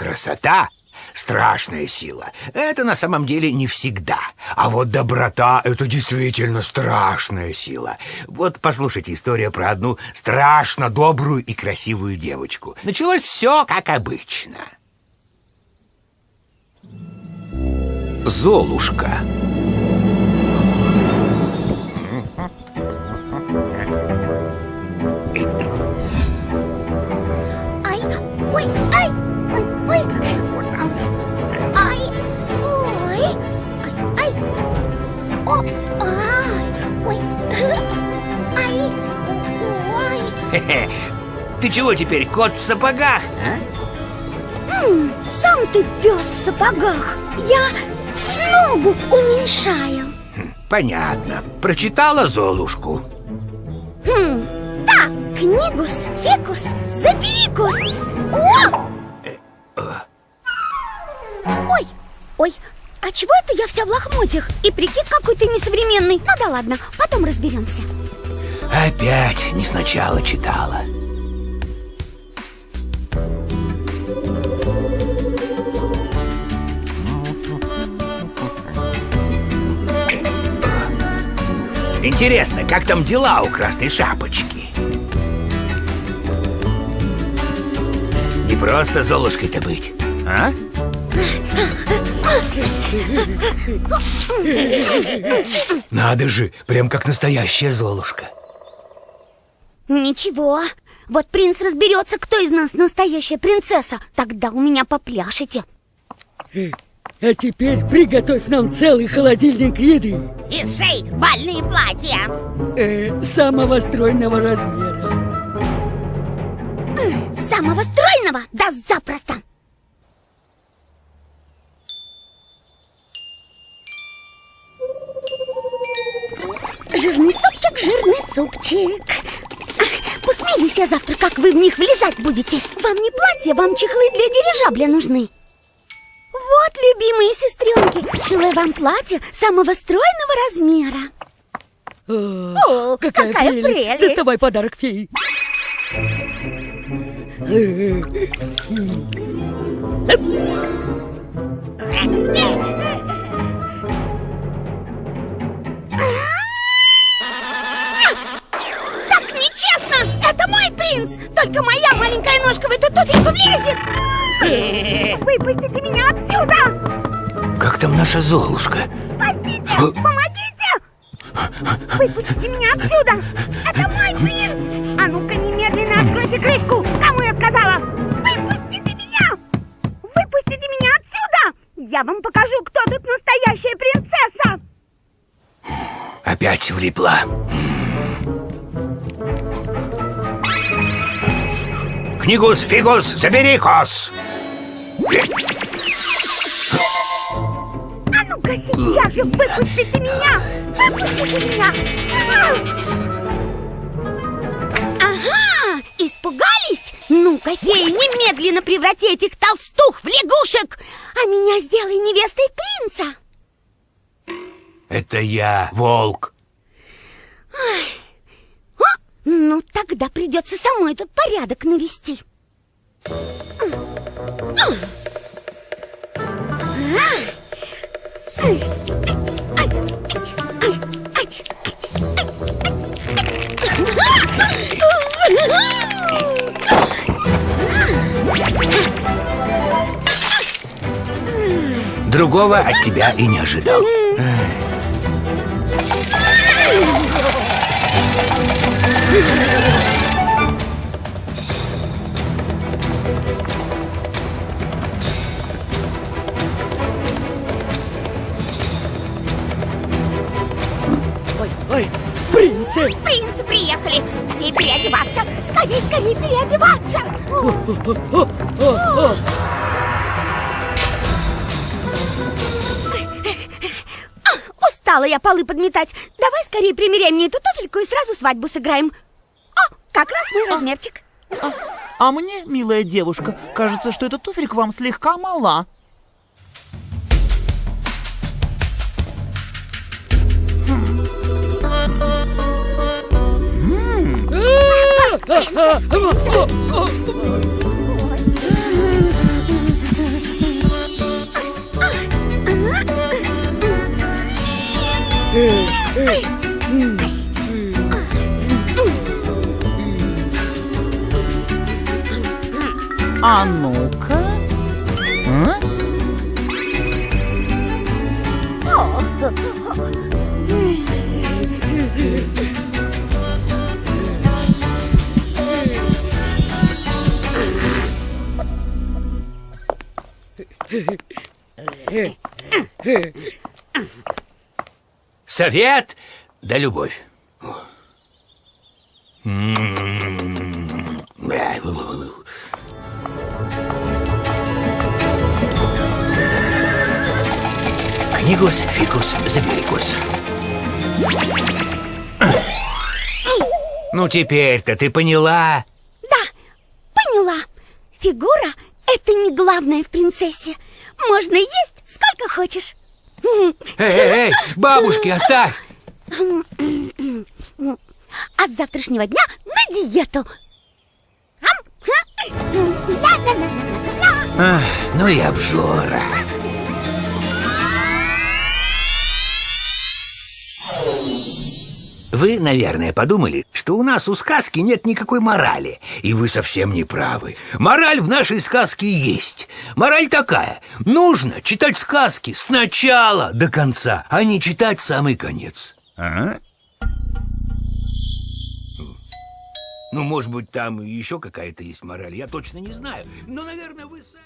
Красота — страшная сила. Это на самом деле не всегда. А вот доброта — это действительно страшная сила. Вот послушайте историю про одну страшно добрую и красивую девочку. Началось все как обычно. Золушка. Ты чего теперь, кот в сапогах? а? Сам ты пес в сапогах. Я ногу уменьшаю. Понятно. Прочитала Золушку. Хм, да, книгус, фикус, заперикус. О! Ой, ой, а чего это я вся в лохмотьях? И прикид какой-то несовременный. Ну да ладно, потом разберемся. Опять не сначала читала. Интересно, как там дела у Красной Шапочки? Не просто Золушкой-то быть, а? Надо же, прям как настоящая Золушка. Ничего, вот принц разберется, кто из нас настоящая принцесса. Тогда у меня попляшете. А теперь приготовь нам целый холодильник еды И шей бальные платья э, самого стройного размера. Самого стройного? Да запросто! Супчик Посмеюсь я завтра, как вы в них влезать будете. Вам не платье, вам чехлы для дирижабля нужны. Вот, любимые сестренки, сшила вам платье самого стройного размера. О, О, какая прелесть. Доставай подарок феи. Так принц! Только моя маленькая ножка в эту туфельку влезет! Выпустите меня отсюда! Как там наша Золушка? Спасите! Помогите! Выпустите меня отсюда! Это мой принц! А ну-ка немедленно откройте крышку! Кому я сказала? Выпустите меня! Выпустите меня отсюда! Я вам покажу, кто тут настоящая принцесса! Опять влипла. Книгус, фигус, забери кос! А ну-ка сейчас же выпустите меня! Выпустите меня! Ага! Испугались? Ну-ка, феи, немедленно преврати этих толстух в лягушек! А меня сделай невестой принца! Это я, волк. О, ну, тогда придется самой тут порядок навести. Другого от тебя и не ожидал. Ой, принцы! Принцы приехали! Скорее переодеваться! Скорее, скорее переодеваться! О, о, о. Устала я полы подметать. Давай скорее примеряй мне эту туфельку и сразу свадьбу сыграем. О, как раз мой размерчик. А, а мне, милая девушка, кажется, что эта туфелька вам слегка мала. А ну-ка. А? Oh. Совет да любовь. Книгус, фикус, заберикус. Ну, теперь-то ты поняла? Да, поняла. Фигура — это не главное в принцессе. Можно есть сколько хочешь. Эй, эй, эй, бабушки, оставь! С завтрашнего дня на диету. Ах, ну и обжора. Вы, наверное, подумали, что у нас у сказки нет никакой морали. И вы совсем не правы. Мораль в нашей сказке есть. Мораль такая. Нужно читать сказки с начала до конца, а не читать самый конец. Ну, может быть, там еще какая-то есть мораль, я точно не знаю. Но, наверное, вы сами...